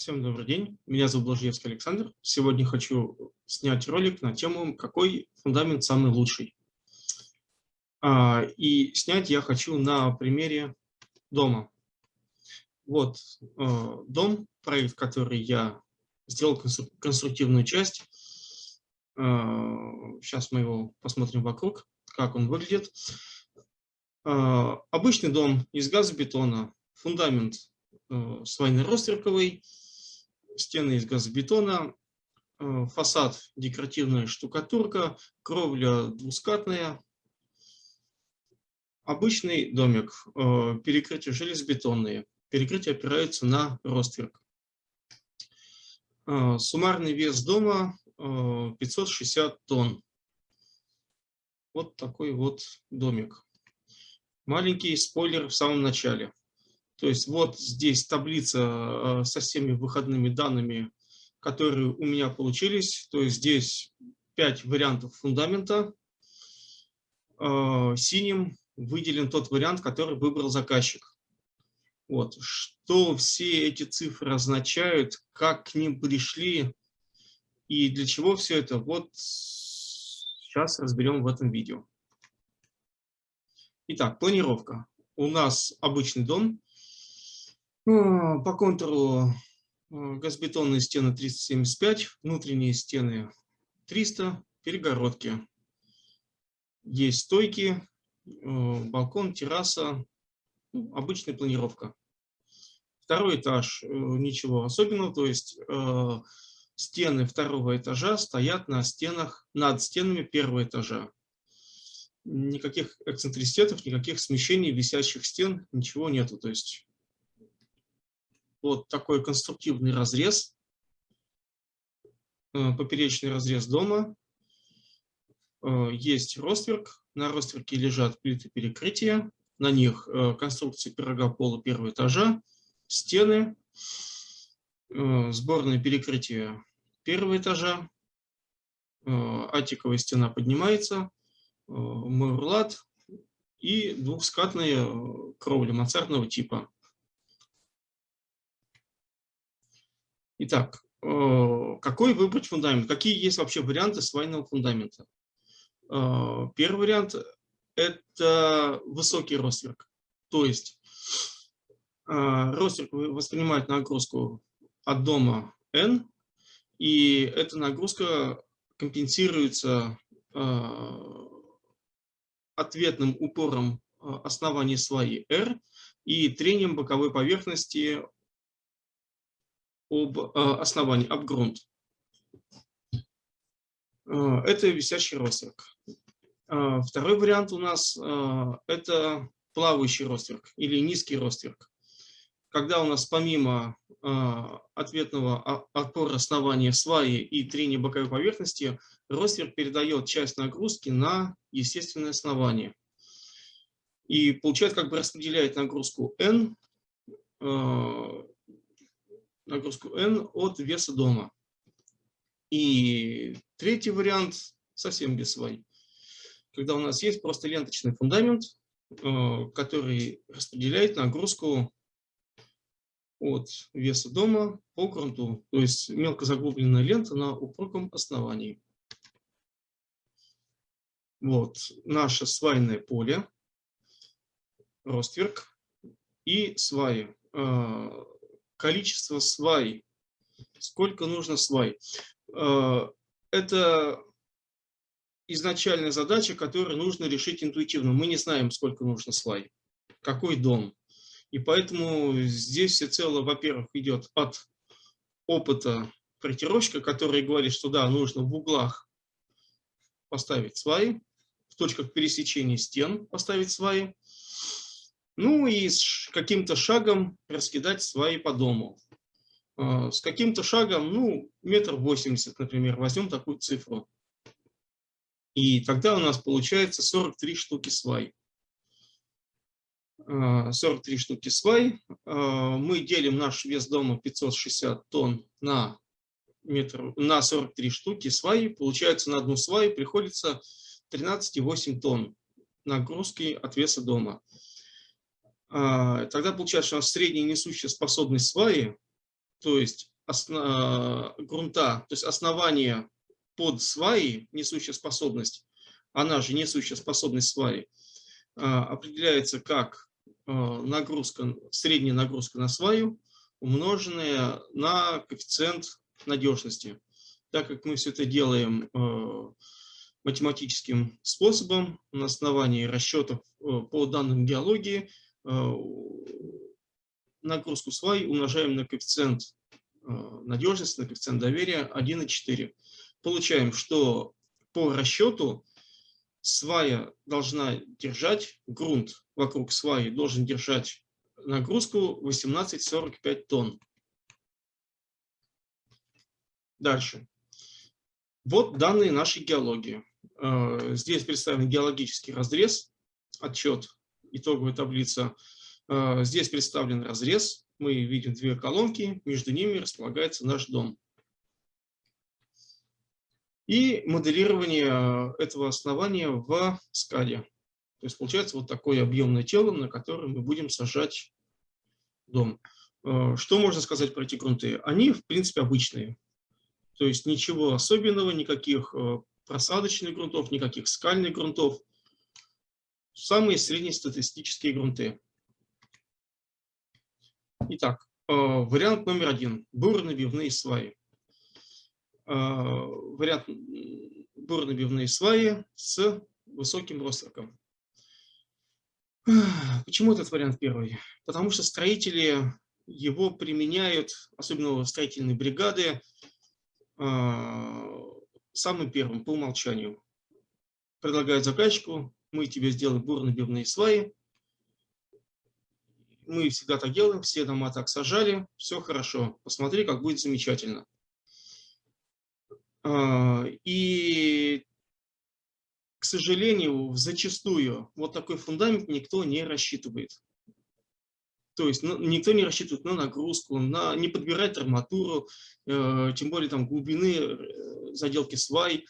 Всем добрый день, меня зовут Блажевский Александр. Сегодня хочу снять ролик на тему, какой фундамент самый лучший. А, и снять я хочу на примере дома. Вот э, дом, проект, который я сделал конструктивную часть. Сейчас мы его посмотрим вокруг, как он выглядит. А, обычный дом из газобетона, фундамент э, свайно-ростверковый, стены из газобетона, э, фасад декоративная штукатурка, кровля двускатная. Обычный домик, э, перекрытия железобетонные, перекрытия опираются на ростверк. Э, суммарный вес дома 560 тонн. Вот такой вот домик. Маленький спойлер в самом начале. То есть вот здесь таблица э, со всеми выходными данными, которые у меня получились. То есть здесь 5 вариантов фундамента. Э, синим выделен тот вариант, который выбрал заказчик. Вот. Что все эти цифры означают, как к ним пришли и для чего все это, вот сейчас разберем в этом видео. Итак, планировка. У нас обычный дом, по контуру а, газобетонные стены 375, внутренние стены 300, перегородки. Есть стойки, а, балкон, терраса, ну, обычная планировка. Второй этаж, э, ничего особенного, то есть стены второго этажа стоят на стенах, над стенами первого этажа. Никаких эксцентриситетов, никаких смещений висящих стен, ничего нету. То есть вот такой конструктивный разрез, э, поперечный разрез дома. Э, есть ростверк, на ростверке лежат плиты перекрытия, на них э, конструкция пирога пола первого этажа, стены, сборное перекрытие первого этажа, атиковая стена поднимается, мурлат и двухскатная кровля мансардного типа. Итак, э, какой выбрать фундамент? Какие есть вообще варианты свайного фундамента? Э, первый вариант – это высокий ростверк. То есть э, ростверк воспринимает нагрузку от дома N, и эта нагрузка компенсируется ответным упором основания сваи R и трением боковой поверхности об э, основании, об грунт. Э, это висящий ростверк. Э, второй вариант у нас – это плавающий ростверк или низкий ростверк. Когда у нас помимо ответного опора основания сваи и трения боковой поверхности, ростверк передает часть нагрузки на естественное основание. И получает, как бы распределяет нагрузку N нагрузку N от веса дома. И третий вариант совсем без свай. Когда у нас есть просто ленточный фундамент, э, который распределяет нагрузку от веса дома по грунту. То есть мелко заглубленная лента на упругом основании. Вот наше свайное поле, ростверк и сваи. Количество свай. Сколько нужно свай? Э, это изначальная задача, которую нужно решить интуитивно. Мы не знаем, сколько нужно свай, какой дом. И поэтому здесь всецело, во-первых, идет от опыта проектировщика, который говорит, что да, нужно в углах поставить сваи, в точках пересечения стен поставить сваи, ну и с каким-то шагом раскидать свои по дому. А, с каким-то шагом, ну, метр восемьдесят, например, возьмем такую цифру. И тогда у нас получается 43 штуки свай. 43 а, штуки свай. А, мы делим наш вес дома 560 тонн на, метр, на 43 штуки свай. Получается, на одну сваю приходится 13,8 тонн нагрузки от веса дома. А, тогда получается, что у нас средняя несущая способность сваи то есть основ, грунта, то есть основание под сваи, несущая способность, она же несущая способность сваи, определяется как нагрузка, средняя нагрузка на сваю, умноженная на коэффициент надежности. Так как мы все это делаем математическим способом на основании расчетов э, по данным геологии э, нагрузку свай умножаем на коэффициент э, надежности, на коэффициент доверия 1,4. Получаем, что по расчету свая должна держать, грунт вокруг сваи должен держать нагрузку 18,45 тонн. Дальше. Вот данные нашей геологии. Э, здесь представлен геологический разрез, отчет, итоговая таблица. Э, здесь представлен разрез. Мы видим две колонки, между ними располагается наш дом. И моделирование этого основания в скаде. То есть получается вот такое объемное тело, на которое мы будем сажать дом. Э, что можно сказать про эти грунты? Они, в принципе, обычные. То есть ничего особенного, никаких просадочных грунтов, никаких скальных грунтов. Самые среднестатистические грунты. Итак, э, вариант номер один. Бурно-бивные сваи. Э, вариант бурно-бивные сваи с высоким ростроком. Почему этот вариант первый? Потому что строители его применяют, особенно строительные бригады, э, самым первым по умолчанию. Предлагают заказчику, мы тебе сделаем бурно-бивные сваи. Мы всегда так делаем, все дома так сажали, все хорошо, посмотри, как будет замечательно. А, и, к сожалению, зачастую вот такой фундамент никто не рассчитывает. То есть ну, никто не рассчитывает на нагрузку, на, не подбирает арматуру, э, тем более там глубины э, заделки свай,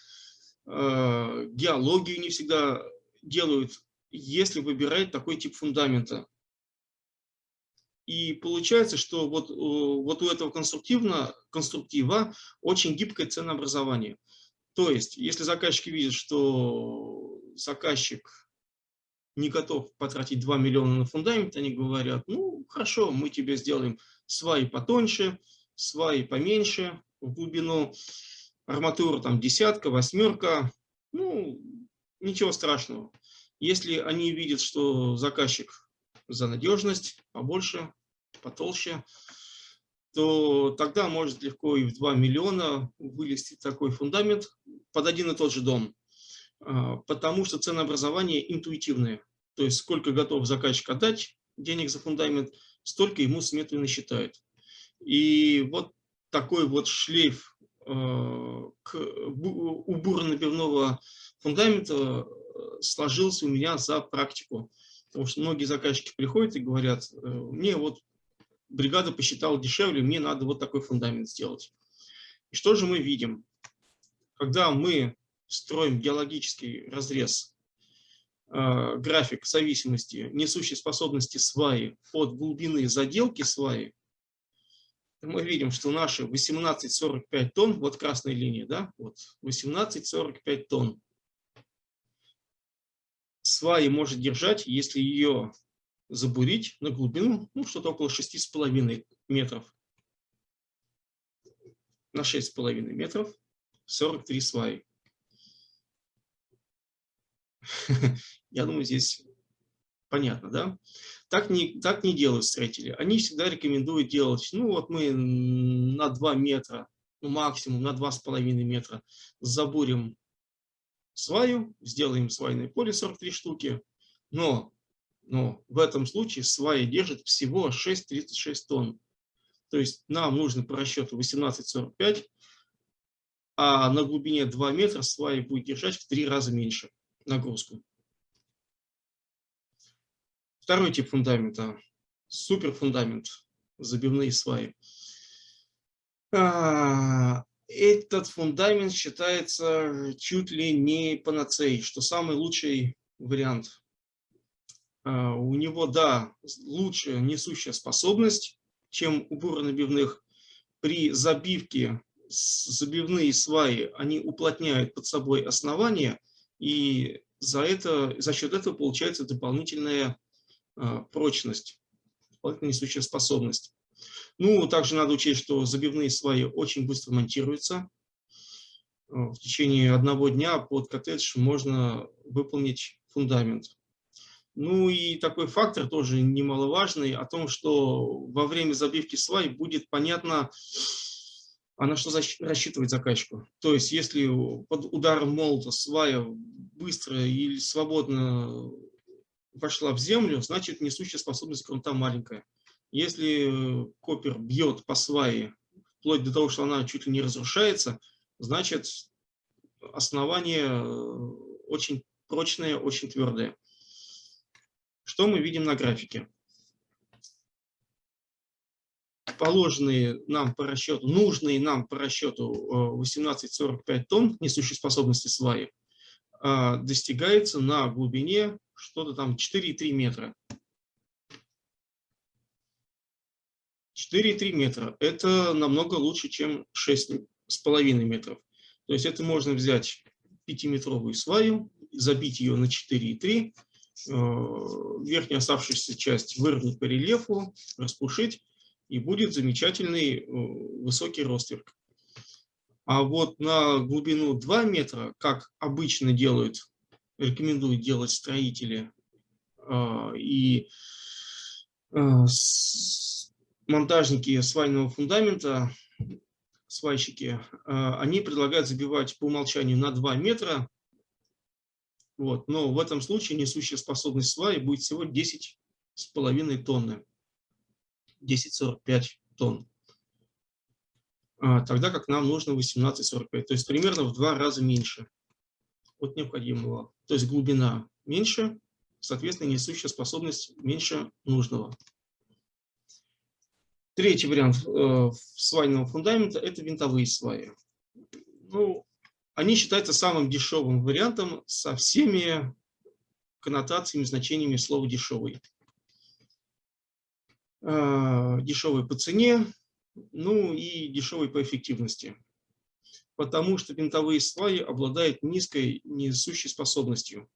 э, геологию не всегда делают, если выбирает такой тип фундамента. И получается, что вот, вот у этого конструктивно, конструктива очень гибкое ценообразование. То есть, если заказчики видят, что заказчик не готов потратить 2 миллиона на фундамент, они говорят, ну, хорошо, мы тебе сделаем сваи потоньше, сваи поменьше в глубину, арматура там десятка, восьмерка, ну, ничего страшного. Если они видят, что заказчик за надежность побольше, потолще, то тогда может легко и в 2 миллиона вылезти такой фундамент под один и тот же дом. А, потому что ценообразование интуитивное. То есть сколько готов заказчик отдать денег за фундамент, столько ему сметы насчитают. И вот такой вот шлейф к, у бурно-набивного фундамента э, сложился у меня за практику. Потому что многие заказчики приходят и говорят, э, мне вот бригада посчитала дешевле, мне надо вот такой фундамент сделать. И что же мы видим? Когда мы строим геологический разрез, э, график зависимости несущей способности сваи от глубины заделки сваи, мы видим, что наши 18,45 тонн, вот красная линия, да, вот 18,45 тонн сваи может держать, если ее забурить на глубину, ну, что-то около 6,5 метров. На 6,5 метров 43 сваи. Я думаю, здесь понятно, да? Так не, так не делают строители. Они всегда рекомендуют делать, ну вот мы на 2 метра, ну максимум на 2,5 метра забурим сваю, сделаем свайное поле 43 штуки, но, но в этом случае сваи держит всего 6,36 тонн. То есть нам нужно по расчету 18,45, а на глубине 2 метра сваи будет держать в 3 раза меньше нагрузку. Второй тип фундамента – суперфундамент, забивные сваи. А, этот фундамент считается чуть ли не панацеей, что самый лучший вариант. А, у него, да, лучшая несущая способность, чем у буронабивных, при забивке забивные сваи, они уплотняют под собой основание, и за, это, за счет этого получается дополнительная прочность, дополнительная несущая способность. Ну, также надо учесть, что забивные сваи очень быстро монтируются. В течение одного дня под коттедж можно выполнить фундамент. Ну и такой фактор тоже немаловажный, о том, что во время забивки свай будет понятно, а на что рассчитывать заказчику. То есть если под ударом молота свая быстро или свободно вошла в землю, значит несущая способность грунта маленькая. Если копер бьет по свае, вплоть до того, что она чуть ли не разрушается, значит основание очень прочное, очень твердое. Что мы видим на графике? Положенные нам по расчету, нужные нам по расчету 18-45 э, тонн несущей способности сваи достигается на глубине что-то там 4,3 метра. 4,3 метра. Это намного лучше, чем 6,5 метров. То есть это можно взять 5-метровую сваю, забить ее на 4,3 Э, верхнюю оставшуюся часть выровнять по рельефу, распушить, и будет замечательный э, высокий ростверк. А вот на глубину 2 метра, как обычно делают, рекомендуют делать строители э, и монтажники свайного фундамента, свайщики, они предлагают забивать по умолчанию на 2 метра, вот. Но в этом случае несущая способность сваи будет всего 10,5 тонны. 10,45 тонн. А, тогда как нам нужно 18,45. То есть примерно в два раза меньше от необходимого. То есть глубина меньше, соответственно, несущая способность меньше нужного. Третий вариант э, свайного фундамента – это винтовые сваи. Ну, они считаются самым дешевым вариантом со всеми коннотациями, значениями слова «дешевый». А, дешевый по цене, ну и дешевый по эффективности. Потому что винтовые сваи обладают низкой несущей способностью.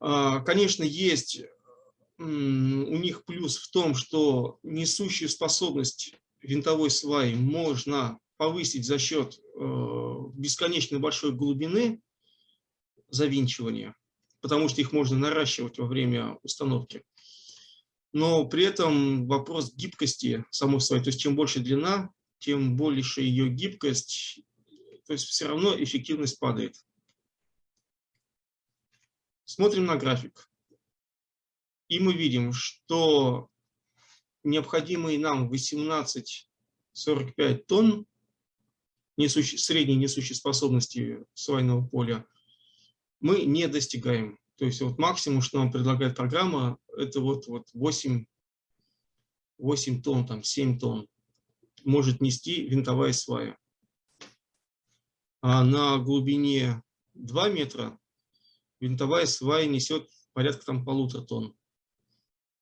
А, конечно, есть у них плюс в том, что несущую способность винтовой сваи можно повысить за счет э, бесконечно большой глубины завинчивания, потому что их можно наращивать во время установки. Но при этом вопрос гибкости самой своей, то есть чем больше длина, тем больше ее гибкость, то есть все равно эффективность падает. Смотрим на график. И мы видим, что необходимые нам 18,45 тонн несущей, средней несущей способности свайного поля мы не достигаем. То есть вот максимум, что нам предлагает программа, это вот, вот 8, 8 тонн, там 7 тонн может нести винтовая свая. А на глубине 2 метра винтовая свая несет порядка там полутора тонн.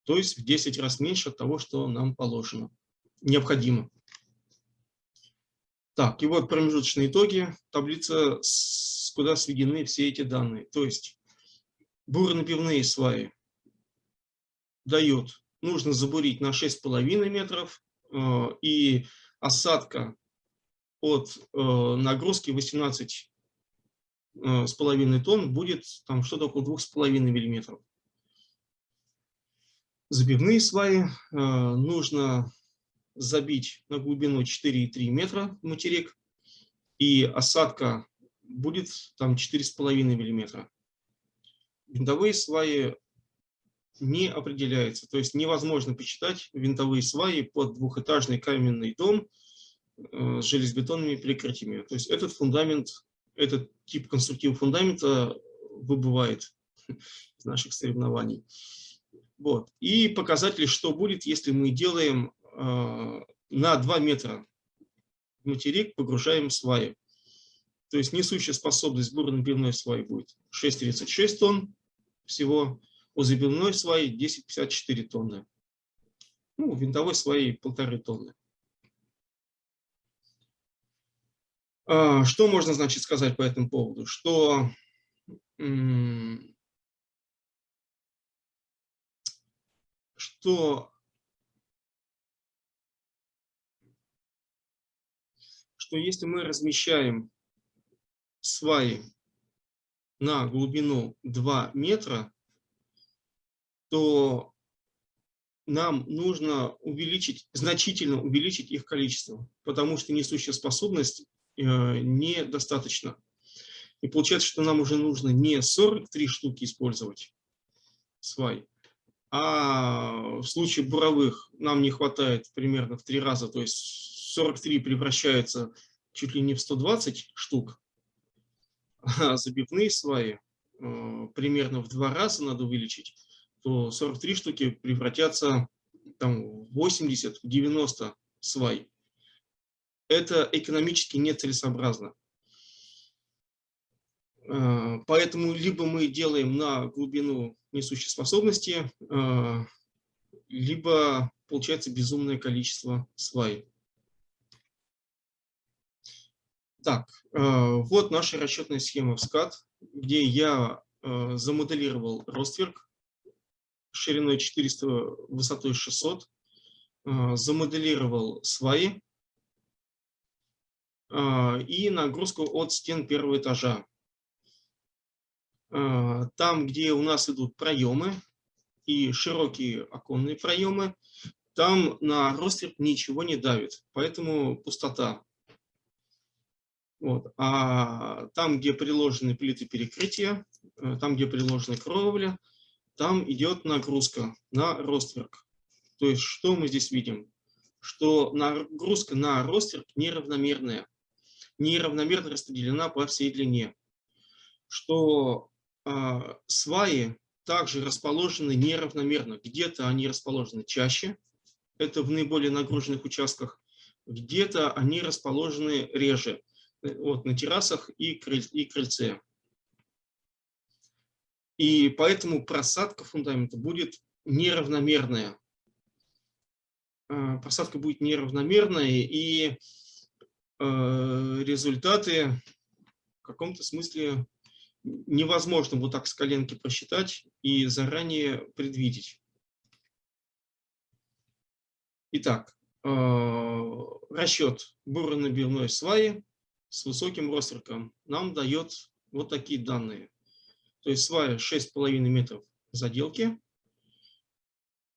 То есть в 10 раз меньше от того, что нам положено, необходимо. Так, и вот промежуточные итоги, таблица, куда сведены все эти данные. То есть буронапивные сваи дают, нужно забурить на 6,5 метров, и осадка от э, нагрузки 18 э, с половиной тонн будет там что-то около 2,5 миллиметров. Забивные сваи нужно забить на глубину 4,3 метра материк, и осадка будет там 4,5 миллиметра. Винтовые сваи не определяются, то есть невозможно посчитать винтовые сваи под двухэтажный каменный дом э, с железобетонными перекрытиями. То есть этот фундамент, этот тип конструктива фундамента выбывает из наших соревнований. Вот. И показатели, что будет, если мы делаем Э, на 2 метра материк погружаем сваи. То есть несущая способность бурно-набивной сваи будет 6,36 тонн всего, у забивной сваи 10,54 тонны, ну, у винтовой сваи 1,5 тонны. А, что можно, значит, сказать по этому поводу? Что что, что если мы размещаем сваи на глубину 2 метра, то нам нужно увеличить, значительно увеличить их количество, потому что несущая способность э, недостаточно. И получается, что нам уже нужно не 43 штуки использовать свай, а в случае буровых нам не хватает примерно в три раза, то есть 43 превращается чуть ли не в 120 штук, а забивные сваи э, примерно в два раза надо увеличить, то 43 штуки превратятся там, в 80-90 свай. Это экономически нецелесообразно. Э, поэтому либо мы делаем на глубину несущей способности, э, либо получается безумное количество свай. Так, э, вот наша расчетная схема в SCAD, где я замоделировал ростверк шириной 400, высотой 600, замоделировал сваи и нагрузку от стен первого этажа. А, там, где у нас идут проемы и широкие оконные проемы, там на ростверк ничего не давит, поэтому пустота. Вот. А там, где приложены плиты перекрытия, э, там, где приложена кровля, там идет нагрузка на ростверк. То есть что мы здесь видим? Что нагрузка на ростверк неравномерная, неравномерно распределена по всей длине. Что а, сваи также расположены неравномерно. Где-то они расположены чаще, это в наиболее нагруженных участках, где-то они расположены реже, э, вот, на террасах и, и крыльце. И поэтому просадка фундамента будет неравномерная. А, просадка будет неравномерная, и э, результаты в каком-то смысле невозможно вот так с коленки просчитать и заранее предвидеть. Итак, э, расчет буронабивной сваи с высоким ростерком нам дает вот такие данные. То есть свая 6,5 метров заделки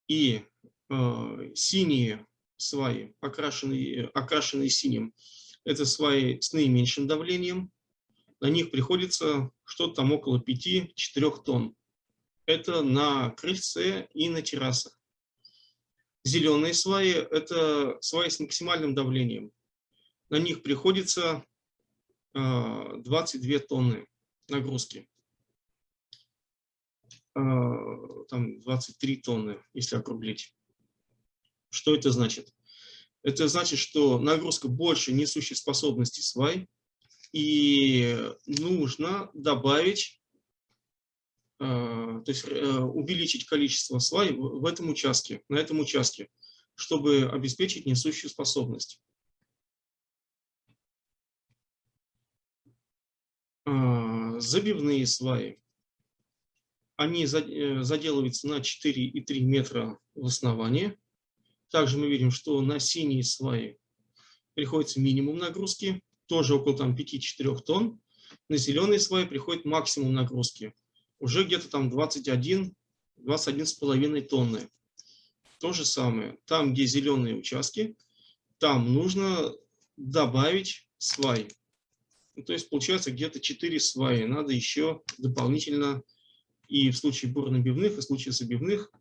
и э, синие сваи, окрашенные, окрашенные синим, это сваи с наименьшим давлением, на них приходится что-то там около 5-4 тонн. Это на крыльце и на террасах. Зеленые сваи – это сваи с максимальным давлением. На них приходится 22 а, тонны нагрузки. А, там 23 тонны, если округлить. Что это значит? Это значит, что нагрузка больше несущей способности свай, и нужно добавить, э, то есть э, увеличить количество свай в этом участке, на этом участке, чтобы обеспечить несущую способность. Э, забивные сваи. Они заделываются на 4,3 метра в основании. Также мы видим, что на синие сваи приходится минимум нагрузки, тоже около там 5-4 тонн. На зеленые слои приходит максимум нагрузки, уже где-то там 21, 21,5 тонны. То же самое, там, где зеленые участки, там нужно добавить свай. Ну, то есть получается где-то 4 сваи. Надо еще дополнительно и в случае бурнобивных, и в случае забивных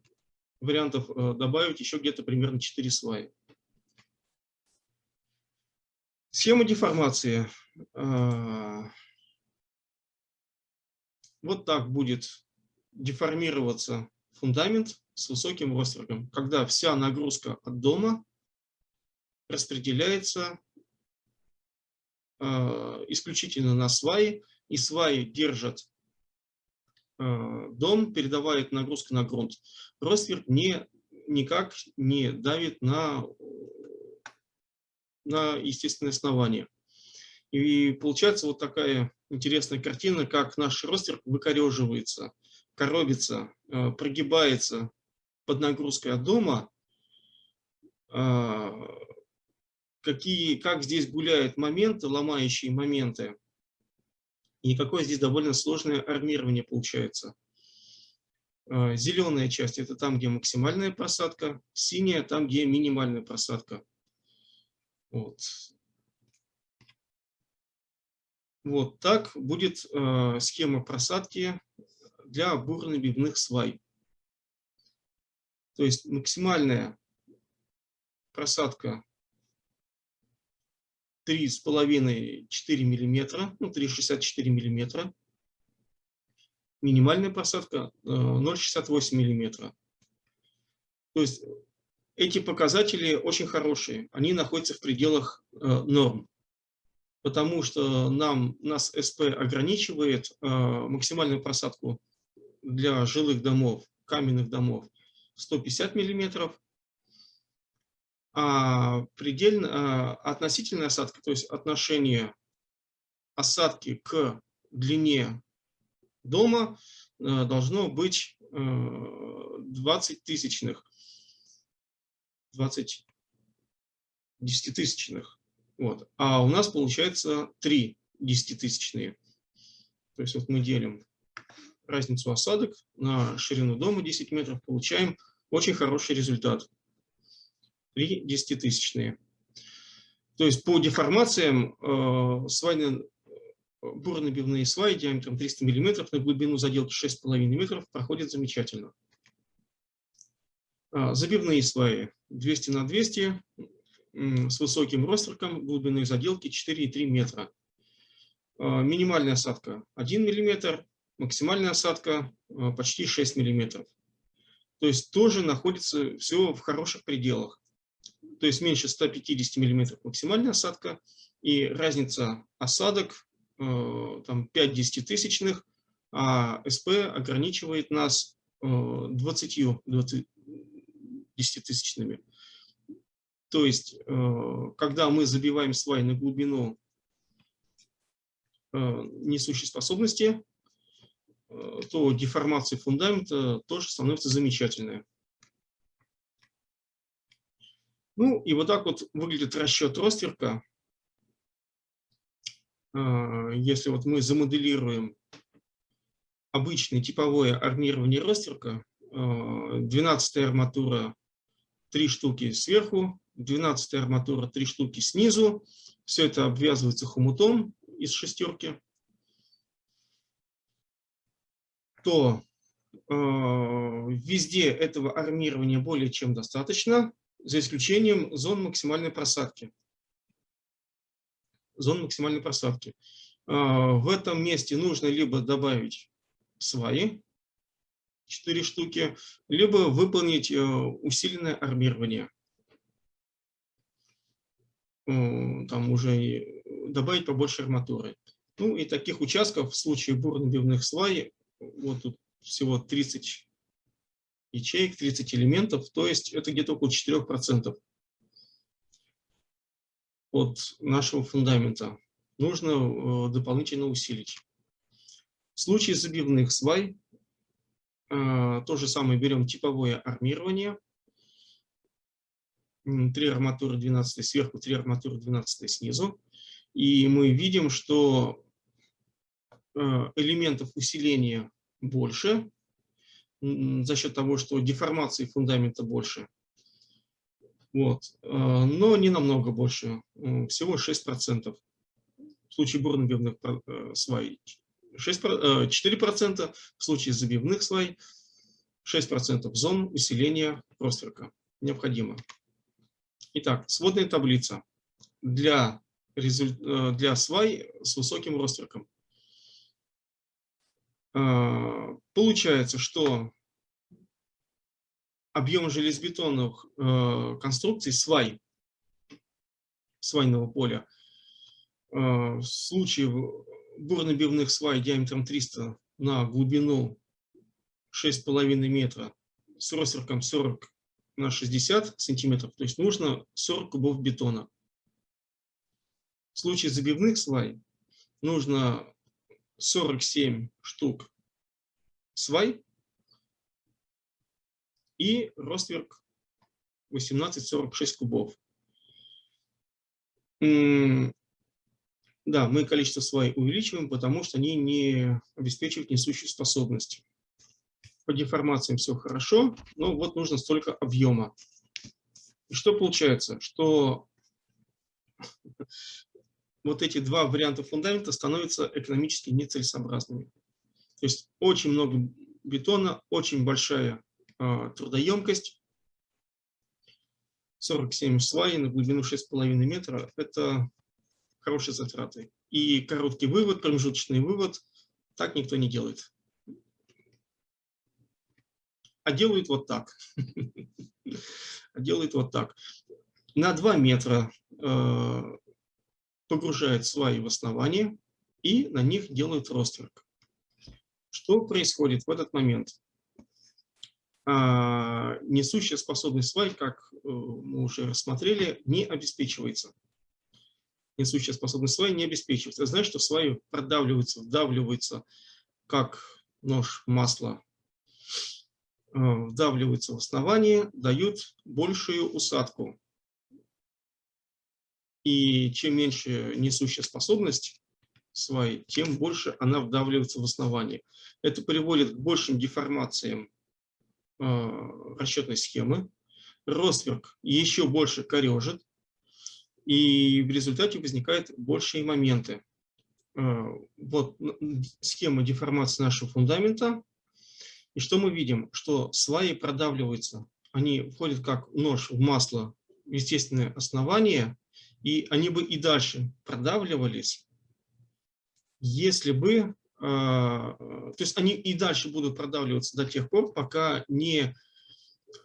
вариантов э, добавить еще где-то примерно 4 сваи. Схема деформации. А, вот так будет деформироваться фундамент с высоким роствергом, когда вся нагрузка от дома распределяется а, исключительно на сваи, и сваи держат дом, передавает нагрузку на грунт. Ростверк не, никак не давит на на естественное основание. И получается вот такая интересная картина, как наш ростер выкореживается, коробится, э, прогибается под нагрузкой от дома, а, какие, как здесь гуляют моменты, ломающие моменты, и какое здесь довольно сложное армирование получается. А, зеленая часть – это там, где максимальная просадка, синяя – там, где минимальная просадка. Вот. Вот так будет э, схема просадки для бурно-бивных свай. То есть максимальная просадка 3,5-4 мм, ну 3,64 мм. Минимальная просадка 0,68 мм. То есть эти показатели очень хорошие, они находятся в пределах э, норм потому что нам, нас СП ограничивает э, максимальную просадку для жилых домов, каменных домов 150 миллиметров, а предельно, э, относительная осадка, то есть отношение осадки к длине дома э, должно быть э, 20 тысячных, 20 десятитысячных. Вот. А у нас получается 3 десятитысячные. То есть вот мы делим разницу осадок на ширину дома 10 метров, получаем очень хороший результат. 3 десятитысячные. То есть по деформациям э, свайные, бурно-бивные сваи диаметром 300 мм на глубину заделки 6,5 метров проходят замечательно. А, забивные сваи 200 на 200 с высоким ростерком глубины заделки 4,3 метра. А, минимальная осадка 1 мм, максимальная осадка а, почти 6 мм. То есть тоже находится все в хороших пределах. То есть меньше 150 мм максимальная осадка и разница осадок а, там 5 десятитысячных, а СП ограничивает нас 20, 20 десятитысячными. То есть, э, когда мы забиваем свай на глубину э, несущей способности, э, то деформация фундамента тоже становится замечательная. Ну и вот так вот выглядит расчет ростерка. Если вот мы замоделируем обычное типовое армирование ростерка, 12 арматура, 3 штуки сверху, 12 арматура, 3 штуки снизу. Все это обвязывается хомутом из шестерки. То э, везде этого армирования более чем достаточно, за исключением зон максимальной просадки. Зон максимальной просадки. Э, в этом месте нужно либо добавить сваи, 4 штуки, либо выполнить э, усиленное армирование там уже добавить побольше арматуры. Ну и таких участков в случае бурно-бивных свай, вот тут всего 30 ячеек, 30 элементов, то есть это где-то около 4% от нашего фундамента. Нужно э, дополнительно усилить. В случае забивных свай э, то же самое берем типовое армирование, 3 арматуры 12 сверху, 3 арматуры 12 снизу. И мы видим, что э, элементов усиления больше за счет того, что деформации фундамента больше. Вот. Э, но не намного больше, всего 6%. В случае бурно-бивных э, свай 6, 4%, в случае забивных свай 6% зон усиления ростверка необходимо. Итак, сводная таблица для, э, для свай с высоким ростерком. А, получается, что объем железобетонных э, конструкций свай, свайного поля, э, в случае бурно-бивных свай диаметром 300 на глубину 6,5 метра с ростерком 40 на 60 сантиметров, то есть нужно 40 кубов бетона. В случае забивных свай нужно 47 штук свай и ростверк 18-46 кубов. Да, мы количество свай увеличиваем, потому что они не обеспечивают несущую способность. По деформациям все хорошо, но вот нужно столько объема. И что получается? Что вот эти два варианта фундамента становятся экономически нецелесообразными. То есть очень много бетона, очень большая э, трудоемкость. 47 свай на глубину 6,5 метра – это хорошие затраты. И короткий вывод, промежуточный вывод, так никто не делает. А делают вот так. А делают вот так. На 2 метра э, погружают сваи в основание и на них делают ростверк. Что происходит в этот момент? А, несущая способность свай, как э, мы уже рассмотрели, не обеспечивается несущая способность сваи не обеспечивается. Знаешь, что сваи продавливаются, вдавливаются, как нож масла, э, вдавливаются в основание, дают большую усадку. И чем меньше несущая способность сваи, тем больше она вдавливается в основание. Это приводит к большим деформациям э, расчетной схемы. Ростверк еще больше корежит, и в результате возникают большие моменты. Э, вот схема деформации нашего фундамента. И что мы видим? Что сваи продавливаются. Они входят как нож в масло в естественное основание, и они бы и дальше продавливались, если бы, э, то есть они и дальше будут продавливаться до тех пор, пока не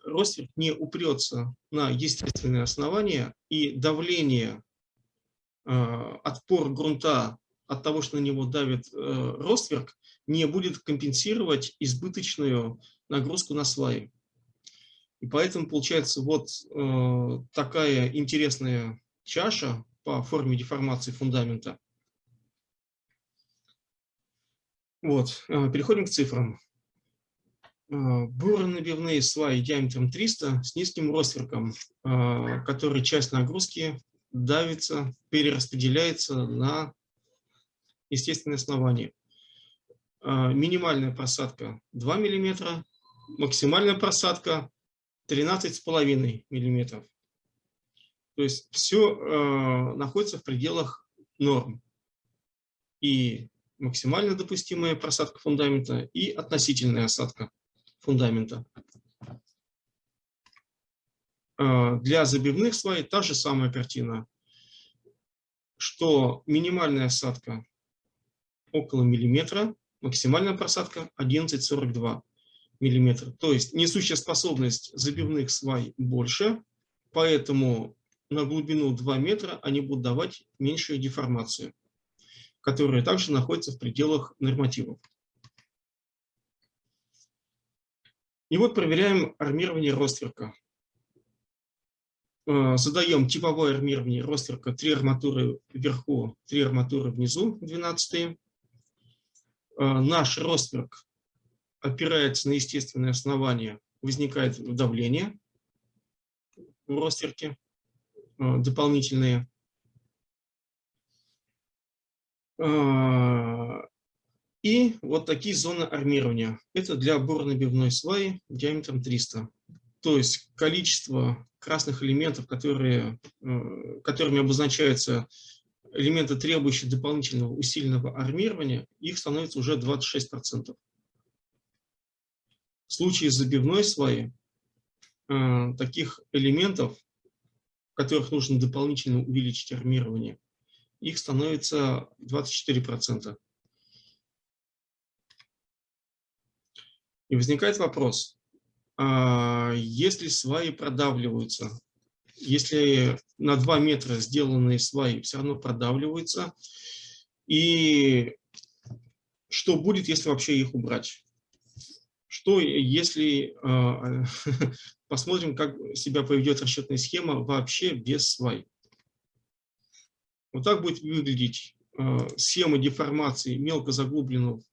ростверк не упрется на естественное основание и давление, э, отпор грунта от того, что на него давит э, ростверк, не будет компенсировать избыточную нагрузку на сваи. И поэтому получается вот э, такая интересная чаша по форме деформации фундамента. Вот, переходим к цифрам. Э, буронабивные сваи диаметром 300 с низким ростверком, э, который часть нагрузки давится, перераспределяется на естественное основание. Э, минимальная просадка 2 мм, максимальная просадка 13,5 мм. То есть все находится в пределах норм. И максимально допустимая просадка фундамента, и относительная осадка фундамента. А, для забивных свай та же самая картина, что минимальная осадка около миллиметра, максимальная просадка 11,42 миллиметра. То есть несущая способность забивных свай больше, поэтому на глубину 2 метра они будут давать меньшую деформацию, которая также находится в пределах нормативов. И вот проверяем армирование ростверка. Э, задаем типовое армирование ростверка 3 арматуры вверху, 3 арматуры внизу, 12 -е. Э, наш ростверк опирается на естественное основание, возникает давление в ростверке дополнительные. И вот такие зоны армирования. Это для буронабивной сваи диаметром 300. То есть количество красных элементов, которые, э, которыми обозначаются элементы, требующие дополнительного усиленного армирования, их становится уже 26%. В случае забивной сваи э, таких элементов, в которых нужно дополнительно увеличить армирование, их становится 24%. И возникает вопрос, а, если сваи продавливаются, если на 2 метра сделанные сваи все равно продавливаются, и что будет, если вообще их убрать? Что если, а, посмотрим, как себя поведет расчетная схема вообще без свай. Вот так будет выглядеть э, схема деформации мелко заглубленного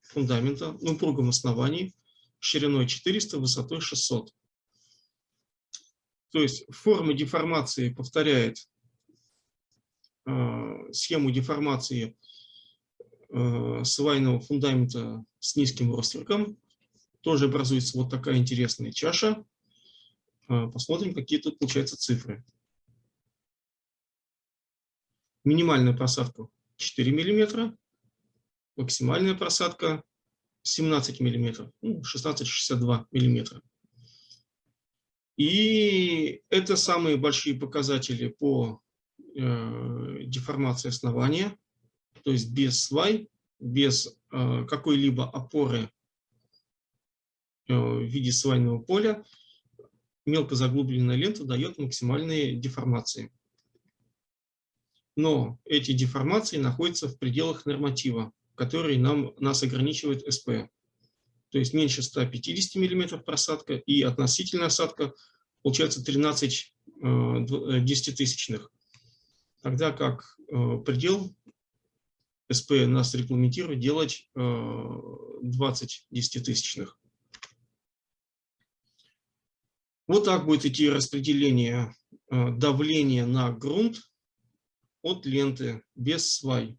фундамента на упругом основании шириной 400, высотой 600. То есть форма деформации повторяет э, схему деформации э, свайного фундамента с низким ростерком. Тоже образуется вот такая интересная чаша. Э, посмотрим, какие тут получаются цифры. Минимальная просадка 4 мм, максимальная просадка 17 мм, ну, 16-62 мм. И это самые большие показатели по э, деформации основания, то есть без свай, без э, какой-либо опоры э, в виде свайного поля, мелко заглубленная лента дает максимальные деформации но эти деформации находятся в пределах норматива, который нам, нас ограничивает СП. То есть меньше 150 мм просадка и относительная осадка получается 13 э, десятитысячных. Тогда как э, предел СП нас регламентирует делать 20 э, десятитысячных. Вот так будет идти распределение давления на грунт от ленты без свай.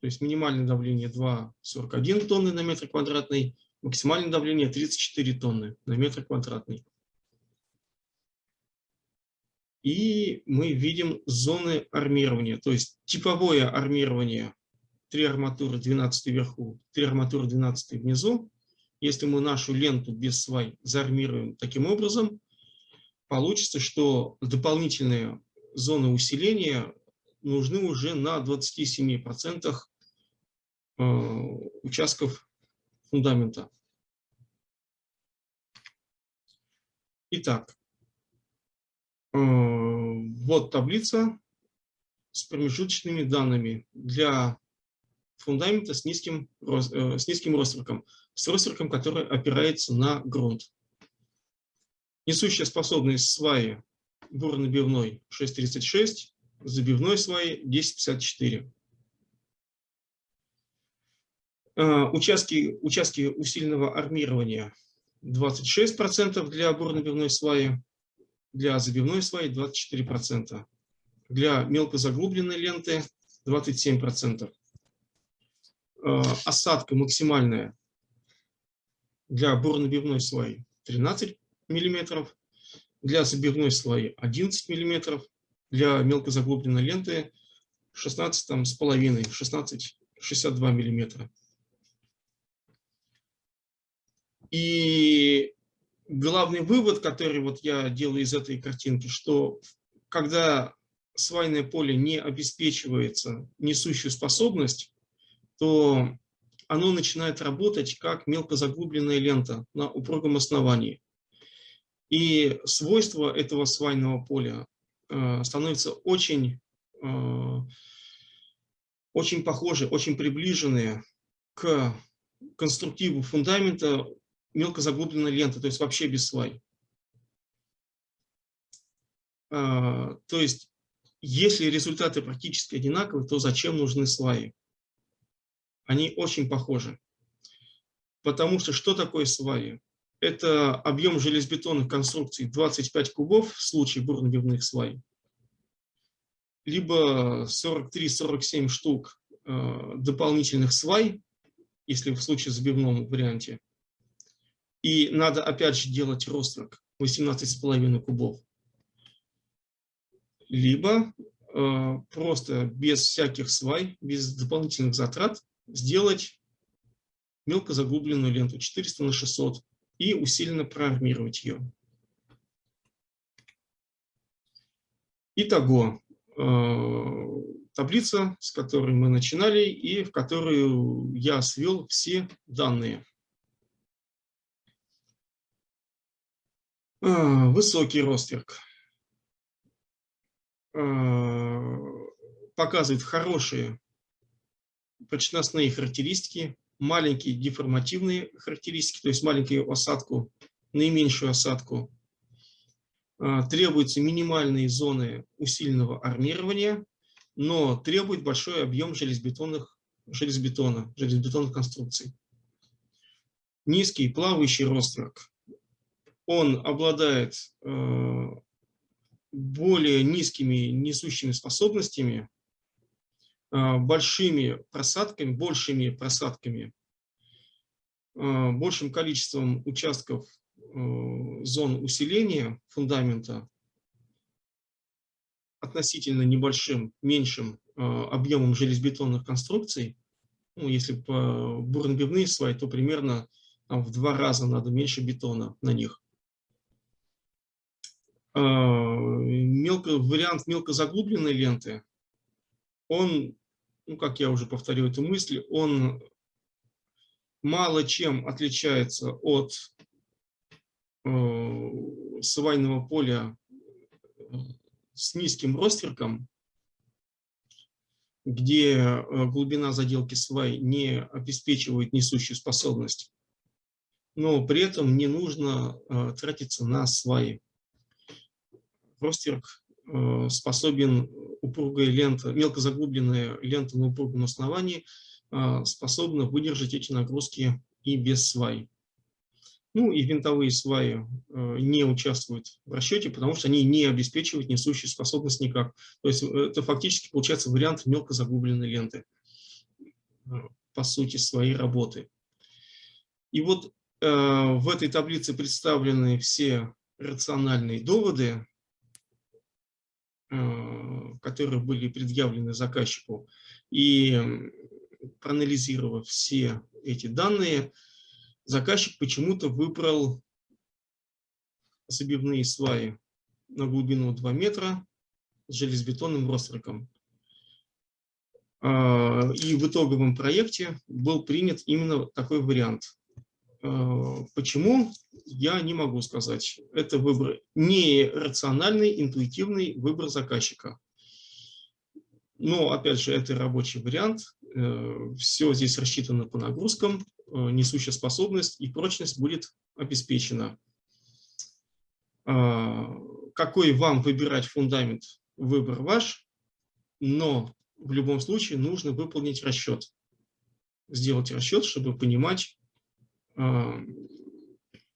То есть минимальное давление 2,41 тонны на метр квадратный, максимальное давление 34 тонны на метр квадратный. И мы видим зоны армирования, то есть типовое армирование 3 арматуры 12 вверху, 3 арматуры 12 внизу. Если мы нашу ленту без свай заармируем таким образом, получится, что дополнительные зоны усиления нужны уже на 27% э, участков фундамента. Итак, э, вот таблица с промежуточными данными для фундамента с низким, э, с низким ростерком, с ростерком, который опирается на грунт. Несущая способность сваи бурно-бивной 636, забивной сваи 1054. А, участки, участки усиленного армирования 26% для бурно-бивной сваи, для забивной сваи 24%, для мелкозаглубленной ленты 27%. А, осадка максимальная для бурно-бивной сваи 13 мм, для забивной сваи 11 мм, для мелкозаглубленной ленты 16 там, с половиной, 16-62 миллиметра. И главный вывод, который вот я делаю из этой картинки, что когда свайное поле не обеспечивается несущую способность, то оно начинает работать как мелкозаглубленная лента на упругом основании. И свойства этого свайного поля Э, становятся очень, э, очень похожи, очень приближенные к конструктиву фундамента мелкозаглубленной ленты, то есть вообще без свай. Э, то есть, если результаты практически одинаковые, то зачем нужны сваи? Они очень похожи. Потому что что такое сваи? это объем железобетонных конструкций 25 кубов в случае бурно-бивных свай, либо 43-47 штук э, дополнительных свай, если в случае забивном варианте. И надо опять же делать рострок 18,5 кубов. Либо э, просто без всяких свай, без дополнительных затрат сделать мелко заглубленную ленту 400 на 600 и усиленно проармировать ее. Итого, э, таблица, с которой мы начинали и в которую я свел все данные. Э, высокий ростверк э, показывает хорошие прочностные характеристики маленькие деформативные характеристики, то есть маленькую осадку, наименьшую осадку. А, требуются минимальные зоны усиленного армирования но требует большой объем железобетонных, железобетона, железобетонных конструкций. Низкий плавающий ростверк. Он обладает э, более низкими несущими способностями, большими просадками, большими просадками, э, большим количеством участков зон усиления фундамента относительно небольшим, меньшим э, объемом железобетонных конструкций, ну, если по бурнбивные сваи, то примерно в два раза надо меньше бетона на них. Э, мелко, вариант мелкозаглубленной ленты, он, ну, как я уже повторю эту мысль, он мало чем отличается от э, свайного поля с низким ростерком, где э, глубина заделки свай не обеспечивает несущую способность, но при этом не нужно э, тратиться на сваи. Ростерк э, способен упругая лента, мелко заглубленная лента на упругом основании способна выдержать эти нагрузки и без свай. Ну и винтовые сваи э, не участвуют в расчете, потому что они не обеспечивают несущую способность никак. То есть э, это фактически получается вариант мелко загубленной ленты э, по сути своей работы. И вот в этой таблице представлены все рациональные доводы, которые были предъявлены заказчику. И проанализировав все эти данные, заказчик почему-то выбрал забивные сваи на глубину 2 метра с железобетонным ростроком. А, и в итоговом проекте был принят именно такой вариант. А, почему? Я не могу сказать. Это выбор не рациональный, интуитивный выбор заказчика. Но, опять же, это рабочий вариант. Э, Все здесь рассчитано по нагрузкам. Э, несущая способность и прочность будет обеспечена. А, какой вам выбирать фундамент, выбор ваш, но в любом случае нужно выполнить расчет. Сделать расчет, чтобы понимать, а,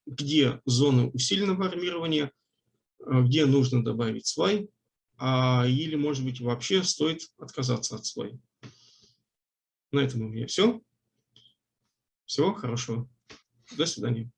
где зоны усиленного армирования, а, где нужно добавить свай, или, может быть, вообще стоит отказаться от свай. На этом у меня все. Всего хорошего. До свидания.